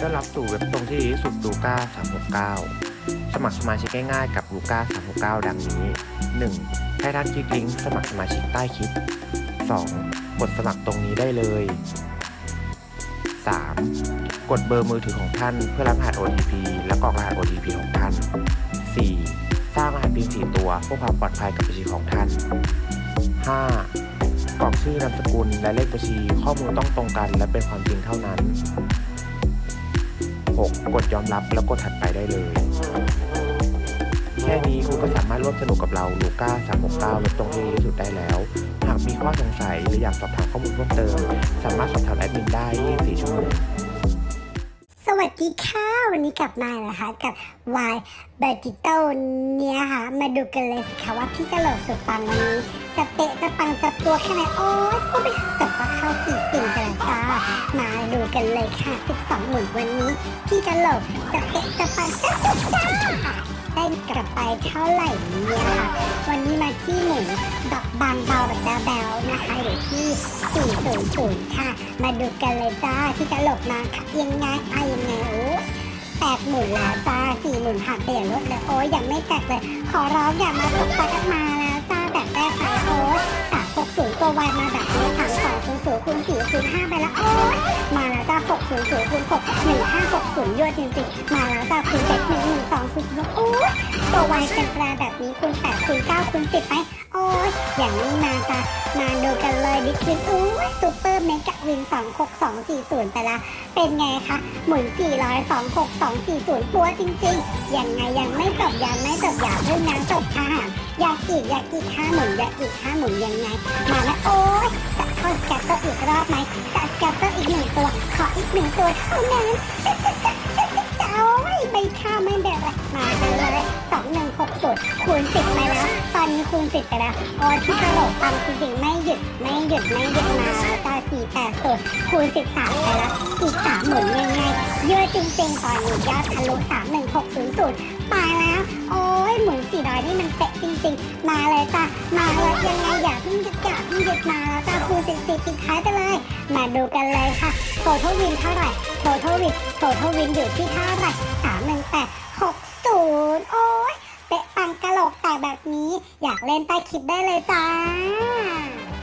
ต้อนรับสู่เว็บตรงที่ดีที่สุดลูก้า369 สมัครสมาชิกง่ายๆกับลูก้า369 ดังนี้ 1. ให้ท่านคลิกลิงก์สมัครสมาชิกใต้คลิป 2. กดสมัครตรงนี้ได้เลย 3. กดเบอร์มือถือของท่านเพื่อรับรหัส OTP และกรอกรหัส OTP ของท่าน 4. สร้างรหัส PIN 4ตัวเพื่อความปลอดภัยกับบัญชีของท่าน 5. กรอกชื่อนามสกุลและเลขบัญชีข้อมูลต้องตรงกันและเป็นความจริงเท่านั้น 6. กดยอมรับแล้วกดถัดไปได้เลย แค่นี้คุณก็สามารถร่วมสนุกกับเราลูก้า369ลดตรงที่ดีที่สุดได้แล้ว หากมีข้อสงสัยหรืออยากสอบถามข้อมูลเพิ่มเติม สามารถสอบถามแอดมินได้24ชั่วโมงสวัสดีค่ะ วันนี้กลับมานะคะกับ Y b e r t i t o เนี่ยค่ะ มาดูกันเลยสิคะว่าพี่กะโหลกสุดปังวันนี้ จะเตะจะปังจะตัวแค่ไหนโอ้ยพูดไปแต่ว่าเข้าสี่สิ่งกันแล้วจ้ามาดูกันเลยค่ะ12 หมุนวันนี้ พี่กะหลกจะเตะจะปังซ่าซ่าซ่าได้กลับไปเท่าไหร่เนี่ยค่ะ วันนี้มาที่หมุนดอกบางเบาแบบแบวๆนะคะอยู่ที่400ค่ะ มาดูกันเลยจ้าพี่กะหลกมาค่ะยังไงไอะยังไงโอ้แปดหมุนแล้วจ้าสี่หมุนผ่านไปอย่างรวดเร็วโอ้ยยังไม่แตกเลย ขอร้องอย่ามาตกตะกันมาแล้ว แล้วโอ้ยมาแล้วจ้าหกศูนย์ศูนย์คูณหกหนึ่งห้าหกศูนย์ยั่วจริงๆ มาแล้วจ้าคูณเจ็ดหนึ่งหนึ่งสองศูนย์โอ้ยตัววายเป็นแปรแบบนี้คูณแปดคูณเก้าคูณสิบไป โอ้ยอย่างนี้มาจ้ามาดูกันเลยดิคินโอ้ยซูเปอร์เมกะวินสองหกสองสี่ศูนย์ไปละ เป็นไงคะหมุน400 2 6 2 4 0ปัวจริงๆ ยังไงยังไม่จบยังไม่จบอย่าเพิ่งนะจบค่ะอยากอีกอยากอีกห้าหมุนอยากอีกห้าหมุนยังไง มาแล้วโอ้ย จะเข้า scatter อีกรอบไหมจะ scatter อีกหนึ่งตัว ขออีกหนึ่งตัวเท่านั้นจะจะจะจะจะจะโอ้ไม่ค่าไม่แบบมาเลยสองหนึ่งหกศูนย์คูณสิบไปแล้ว ตอนนี้คูณสิบไปแล้วโอ้ที่กระโหลกปังจริงๆไม่หยุดไม่หยุดไม่หยุดมาแล้วจ้าสี่แปดศูนย์คูณสิบสามไปแล้วอีกสามหมุนยังไงเยอะจริงๆตอนนี้ยอดทะลุสามหนึ่งหกศูนย์ศูนย์มาแล้ว โอ้ยหมุนสี่ร้อยนี่มันเป๊ะจริงๆ มาเลยจ้ะมาเลยยังไงอย่าเพิ่งหยุด มาแล้วจ้าคูณสิบสี่ปิดท้ายไปเลย มาดูกันเลยค่ะ total win เท่าไหร่ total win total win อยู่ที่เท่าไหร่สามหนึ่งแปดหกศูนย์โอ้ยเป๊ะปังกะโหลกแต่แบบนี้ อยากเล่นใต้คลิปได้เลยจ้า